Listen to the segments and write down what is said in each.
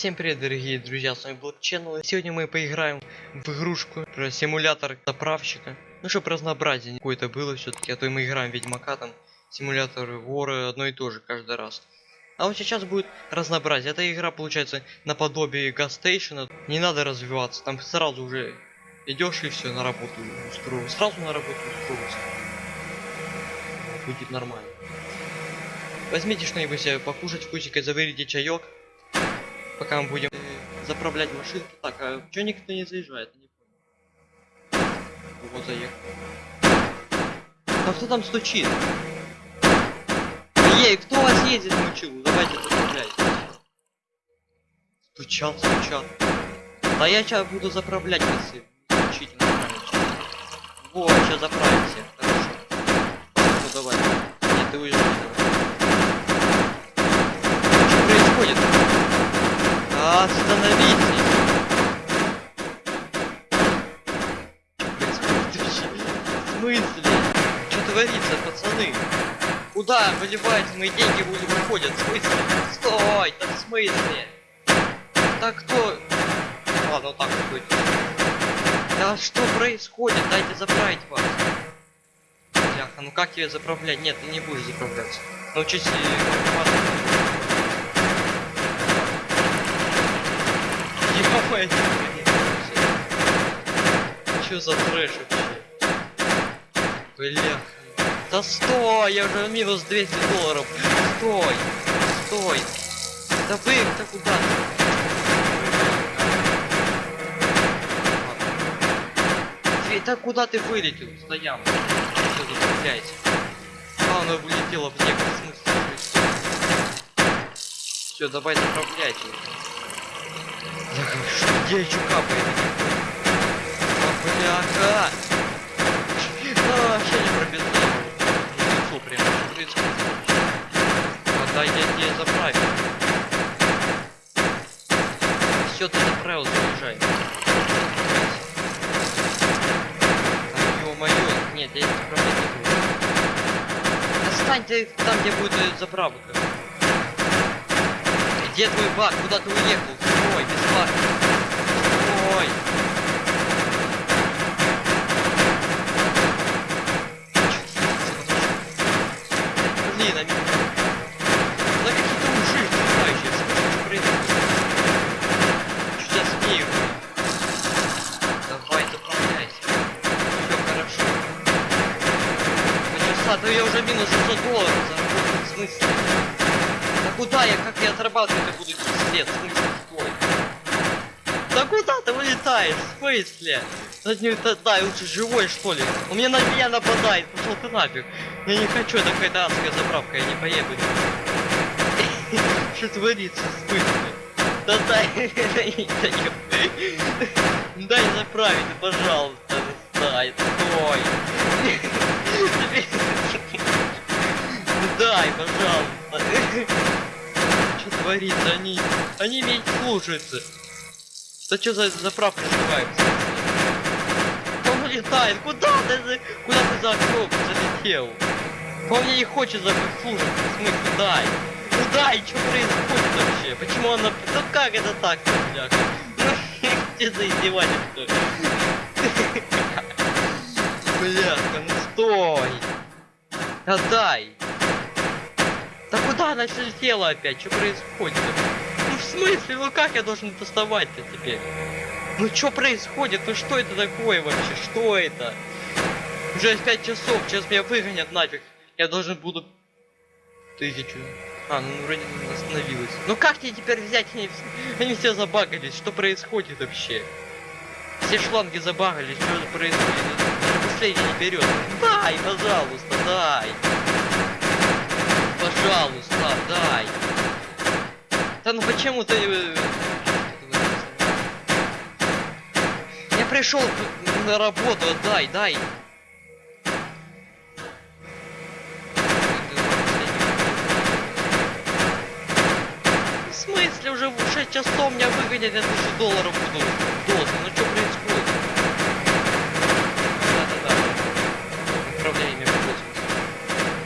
Всем привет, дорогие друзья, с вами Блокченнел. Сегодня мы поиграем в игрушку про симулятор заправщика. Ну, чтобы разнообразие какое-то было все-таки, а то мы играем Ведьмака, там, симулятор вора, одно и то же каждый раз. А вот сейчас будет разнообразие. Эта игра получается наподобие Гастейшена. Не надо развиваться, там сразу уже идешь и все на работу устроил. Сразу на работу устроился. Будет нормально. Возьмите что-нибудь себе покушать, вкусикой заварите чаек. Пока мы будем э, заправлять машину. Так, а чё никто не заезжает? Не понял. Вот заехал. А кто там стучит? Ей, кто вас ездит мучил? Давайте заправляйте. Стучал, стучал. Да я сейчас буду заправлять если стучите. Вот, сейчас заправимся. Хорошо. Ну давай. Нет, ты уезжай. Что происходит? Остановитесь! В смысле? Что творится, пацаны? Куда выливаются мои деньги вы- выходят? В смысле? Стой! Да в смысле? Так кто? Ладно, вот так вот будет. Да что происходит? Дайте заправить вас. Бляха, ну как тебе заправлять? Нет, ты не будешь заправляться. Научись Что за трэш вообще? Бля. Да стой, я уже минус 200 долларов. Стой, стой. Да вы, да куда ты? Да куда ты вылетел? Стоям. Что тут цепляете? А, оно вылетело в неком смысле. Все, давай заправлять его. Я говорю, что где еще капает? А, бляха! А, вообще не пробежал. Лицо прям что происходит. Отдай, я тебе заправил. Все, ты заправил, заезжай. А, ё-моё, нет, я не заправлять не буду. Достань ты там, где будет э, заправка. Где твой бак? Куда ты уехал? Стой, без бака. Стой. Блин, они... Да какие-то уши снимающие, что происходит? Что я смею? Давай, заправляйся. Все хорошо. Почаса, то я уже минус 600 долларов заработал. В смысле? Да куда я, как я отрабатывать буду 10 лет? В смысле, стой. Да куда ты вылетаешь? В смысле? Да, не, да, лучше живой что ли? Он мне на меня нападает, пошел ты нафиг. Я не хочу, это какая-то адская заправка, я не поеду. Что творится, в смысле? Да дай, дай заправить, пожалуйста, дай, стой. Что творится? Они, они не слушаются. Да что за заправка называется? Он улетает. Куда ты? за- Куда ты за окно залетел? Он мне не хочет за слушать. В смысле, дай. Ну что происходит вообще? Почему она... Ну как это так, бляха? Ну, что за издевательство? Бляха, ну стой. Отдай. Да куда она летела опять? Что происходит? Ну в смысле? Ну как я должен доставать-то теперь? Ну что происходит? Ну что это такое вообще? Что это? Уже 5 часов, сейчас меня выгонят нафиг. Я должен буду... Тысячу. А, ну вроде остановилась. Ну как тебе теперь взять? Они, они все забагались. Что происходит вообще? Все шланги забагались. Что происходит? Последний не берет. Дай, пожалуйста, дай. Пожалуйста, дай. Да ну почему ты... э, Я пришел на работу, дай, дай. В смысле уже в 6 часов меня выгонят, я 1000 долларов буду должен. Ну что происходит? Да-да-да. Управление между космосом.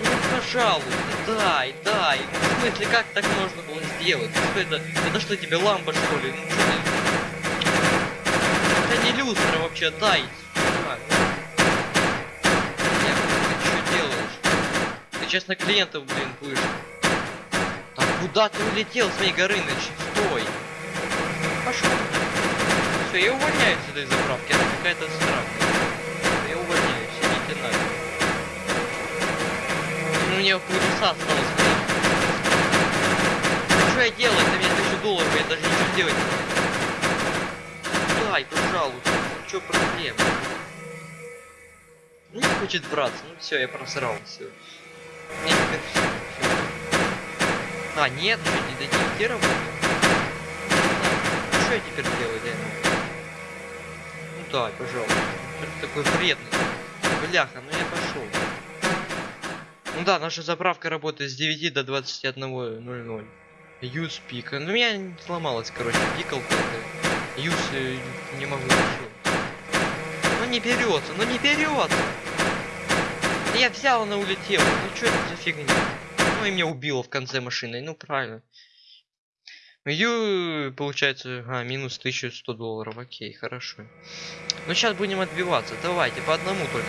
Ну пожалуйста, дай, дай. В смысле, как так можно было сделать? Что это? Это что тебе лампа что ли? Это не люстра вообще, дай. Нет, что делаешь? Ты сейчас клиентов, блин, будешь. А куда ты улетел с моей Горыныч? Стой. Пошел. Все, я увольняюсь с этой заправки, она какая-то странная. Ну, мне полчаса осталось. Что я делаю? Это мне тысячу долларов, я даже ничего делать не. Дай, пожалуйста. Что проблема? Не хочет браться. Ну все, я просрал все. А, нет, что не работать? Что я теперь делаю, да? Ну дай, пожалуйста. Что ты такой вредный? Бляха, ну я пошел. Ну да, наша заправка работает с 9 до 21.00. Use пик. Ну, меня не сломалась, короче, пикалка. Use э, не могу ничего. Ну не берется, ну не берется. Я взял, она улетела. Ну что это за фигня? Ну и меня убило в конце машины. Ну правильно. Ю, получается, а, минус 1100 долларов. Окей, хорошо. Ну сейчас будем отбиваться. Давайте, по одному только.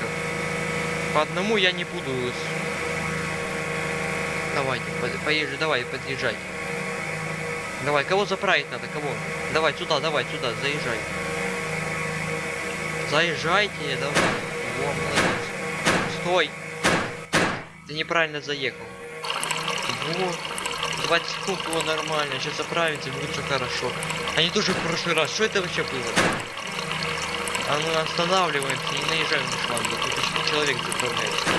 По одному я не буду Давайте, поезжай, давай, подъезжай. Давай, кого заправить надо, кого? Давай, сюда, давай, сюда, заезжай. Заезжайте, давай. Во, молодец. Стой. Ты неправильно заехал. Вот. 20 секунд было нормально, сейчас заправите, будет все хорошо. Они тоже в прошлый раз. Что это вообще было? А ну останавливаемся, не наезжаем на шлангу. Тут человек заправляется.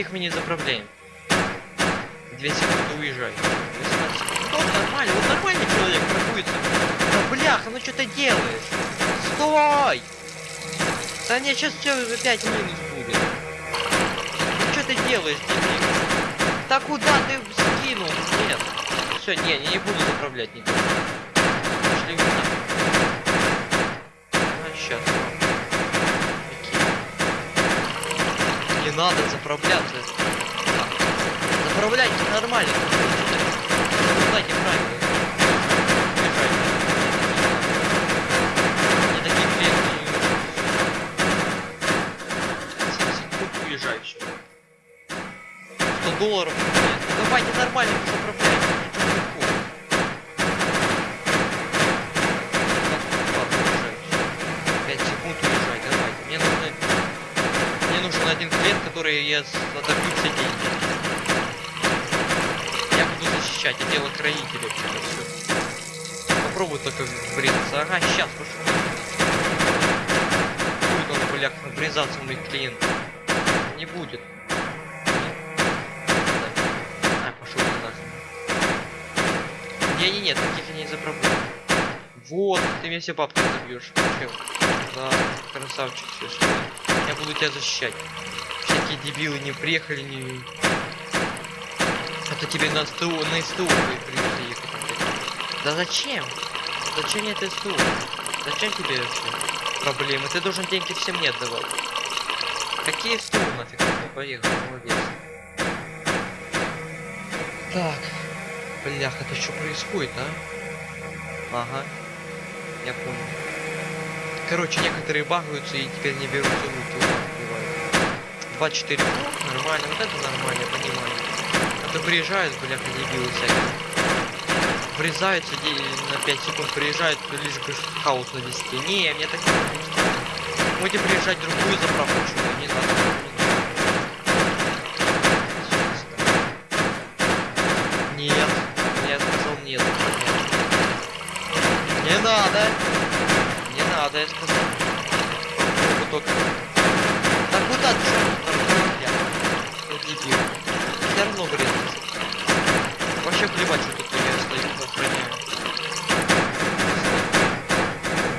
99. таких мы не заправляем. Две секунды уезжай. 18 секунд. Вот нормально, вот нормальный человек паркуется. Да бляха, ну что ты делаешь? Стой! Да не, сейчас все опять минус будет. Ну что ты делаешь, дебил? Да куда ты скинул? Нет. Все, не, я не буду заправлять никого. Пошли А, сейчас. Надо заправляться. Заправляйте нормально. Знаете правильно. Уезжай все. 100 долларов. Давайте нормально заправляйте. Клиент, который я отобью все деньги. Я буду защищать, я делаю хранителя все. Попробуй только врезаться. Ага, сейчас пошел. Будет он, бляк, врезаться в моих клиентов. Не будет. А, пошел нахрен. Не-не-не, таких я не заправляю. Вот, ты мне все бабки забьешь. Да, красавчик все. Я буду тебя защищать. Всякие дебилы не приехали, не... А то тебе на СТУ, на СТУ придется ехать. Да зачем? Зачем это СТУ? Зачем тебе вообще проблемы? Ты должен деньги всем не отдавать. Какие СТУ нафиг? Поехал, молодец. Так. Блях, это что происходит, а? Ага. Я понял. Короче, некоторые багаются и теперь не берут руки. 24 нормально, вот это нормально, понимаю. А то приезжают, бляха, дебилы всякие. Врезаются на 5 секунд, приезжают, лишь бы хаос навести. Не, мне так не Можете приезжать в другую заправку, что не надо. Нет, я сказал нет. Не надо надо, я сказал. Только... Да куда ты я? Дебил. Все равно врезался. Вообще плевать, что тут я стою, охраняю.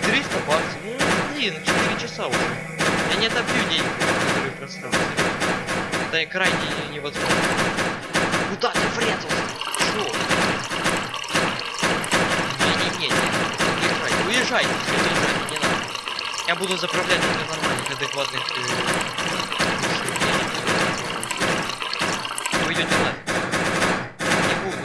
300 баксов. Ну, блин, 4 часа уже. Я не отобью деньги, которые просрал. Это крайне невозможно. Куда ты врезался? Чё? Не-не-не, уезжайте, уезжайте. Я буду заправлять для нормальных, адекватных э, Вы идете нафиг. Не буду.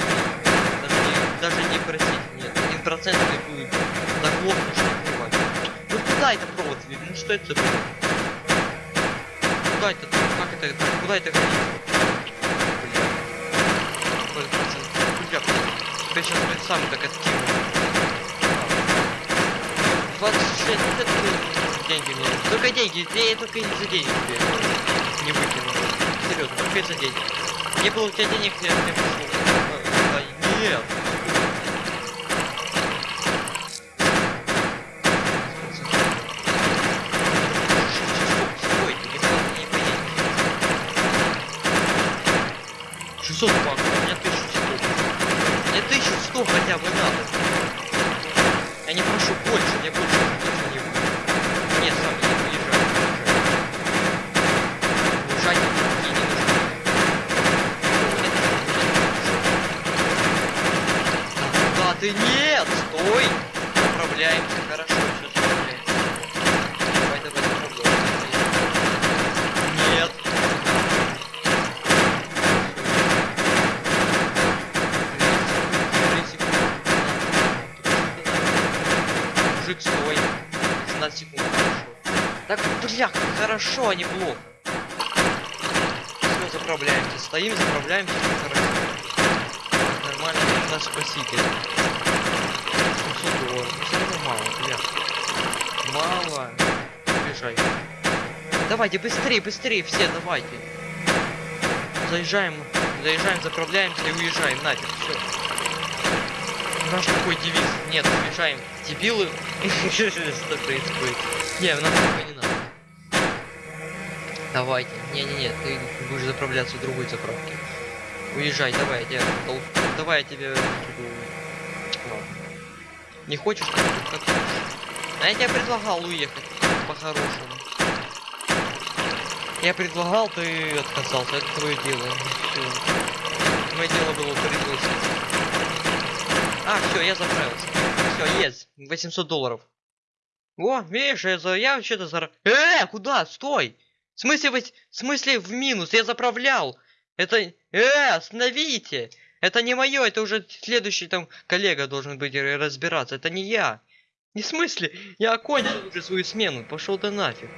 Даже не, даже не просить. Нет, один процент не будет. Заглохну, что плевать. Ну куда это провод? Ну что это за провод? Куда это? Как это? Куда это годится? Бля. Бля, сейчас сам так активно. 26 это деньги мне. Только деньги, я только не за деньги тебе не выкину. Серьезно, только за деньги. Не было у тебя денег, я не пошел. Нет. 600 баксов, у меня 1100. Мне 1100 хотя бы надо. Я не прошу больше, мне больше точно не будет. Нет, сам не уезжай. Уезжай, мне не. Да ты нет, стой! Заправляемся, хорошо, Так, бля, хорошо, а не плохо. Все, заправляемся. Стоим, заправляемся, хорошо. Нормально, наш спаситель. 700 долларов. Все равно мало, бля. Мало. Бежай. Давайте, быстрее, быстрее, все, давайте. Заезжаем, заезжаем, заправляемся и уезжаем. Нафиг, все. Наш такой девиз. Нет, уезжаем. Дебилы. Что происходит? Не, нам такое не надо. Давайте. Не-не-не, ты будешь заправляться в другой заправке. Уезжай, давай, я Давай я тебя веду. Ладно. Не хочешь, как. А я тебе предлагал уехать по-хорошему. Я предлагал, ты отказался. Это твое дело. Мое дело было пригласить. Все, я заправился. Все, есть. 800 долларов. О, видишь, я, за... я вообще-то зара... Э, куда? Стой! В смысле, вы... в смысле в минус? Я заправлял. Это... Э, остановите! Это не мое, это уже следующий там коллега должен быть разбираться. Это не я. Не в смысле? Я окончил уже свою смену. Пошел ты нафиг.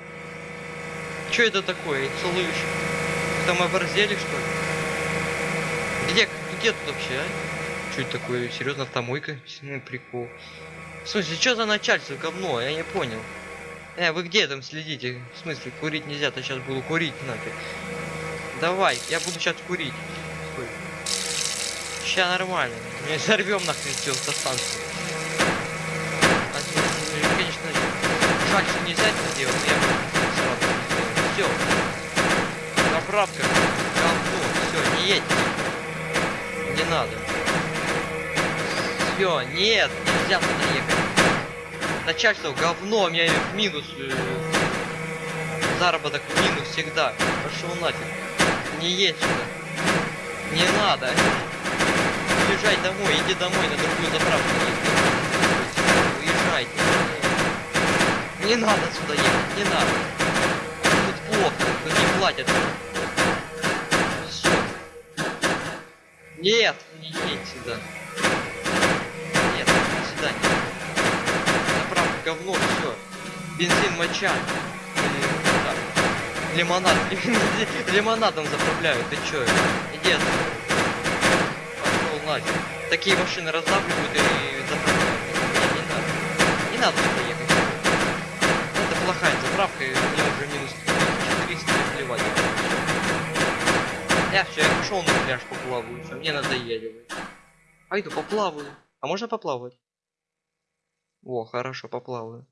Что это такое? Слышь? Вы Там оборзели, что ли? Где, где тут вообще, а? Что это такое? Серьезно, автомойка? Ну, прикол. В смысле, что за начальство говно? Я не понял. Э, вы где там следите? В смысле, курить нельзя, то сейчас буду курить нафиг. Давай, я буду сейчас курить. Сейчас нормально. Мы взорвем нахрен всю автостанцию. А, конечно, жаль, что нельзя это сделать, но я сразу Все. Заправка. Говно. Все, не едь. Не надо. Все, нет, нельзя туда ехать. Начальство говно, меня в минус. э, Заработок в минус всегда. Пошел нафиг. Не едь сюда. Не надо. Уезжай домой, иди домой на другую заправку. Уезжайте. Не надо сюда ехать, не надо. Тут плохо, тут не платят. Все. Нет, не едь сюда. Свидания. Заправка говно, все. Бензин моча. Или, Лимонад. Лимонадом заправляют, ты чё? Иди отсюда. Пошел нафиг. Такие машины раздавливают и заправляют. Не, надо. Не надо сюда ехать. Это плохая заправка, и у меня уже минус 400 плевать. Я все, я пошел на пляж поплаваю, мне надоели. Пойду поплаваю. А можно поплавать? О, хорошо, поплаваю.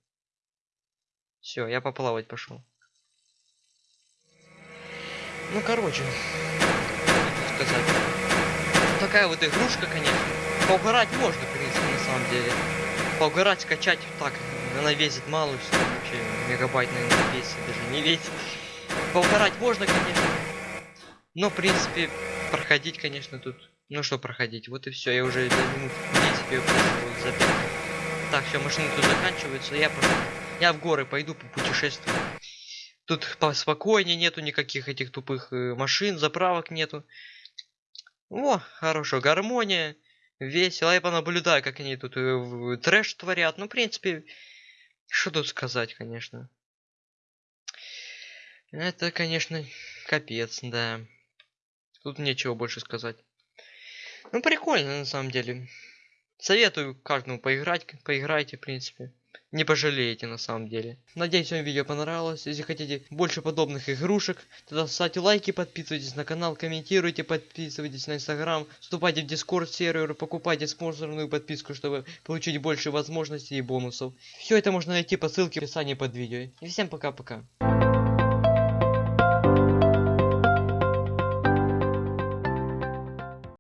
Все, я поплавать пошел. Ну, короче, сказать. Такая вот игрушка, конечно. Поугарать можно, в принципе, на самом деле. Поугарать, скачать так. Она весит мало, все вообще мегабайт, наверное, весит, даже не весит. Поугарать можно, конечно. Но, в принципе, проходить, конечно, тут... Ну что проходить, вот и все, я уже минут 10 прошел за пять. Так, все, машины тут заканчиваются, я пошел. Я в горы пойду путешествую. Тут поспокойнее, нету никаких этих тупых э, машин, заправок нету. О, хорошо, гармония, весело. Я понаблюдаю, как они тут э, трэш творят. Ну, в принципе, что тут сказать, конечно. Это, конечно, капец, да. Тут нечего больше сказать. Ну, прикольно, на самом деле. Советую каждому поиграть, поиграйте, в принципе. Не пожалеете, на самом деле. Надеюсь, вам видео понравилось. Если хотите больше подобных игрушек, тогда ставьте лайки, подписывайтесь на канал, комментируйте, подписывайтесь на инстаграм, вступайте в дискорд сервер, покупайте спонсорную подписку, чтобы получить больше возможностей и бонусов. Все это можно найти по ссылке в описании под видео. И всем пока-пока.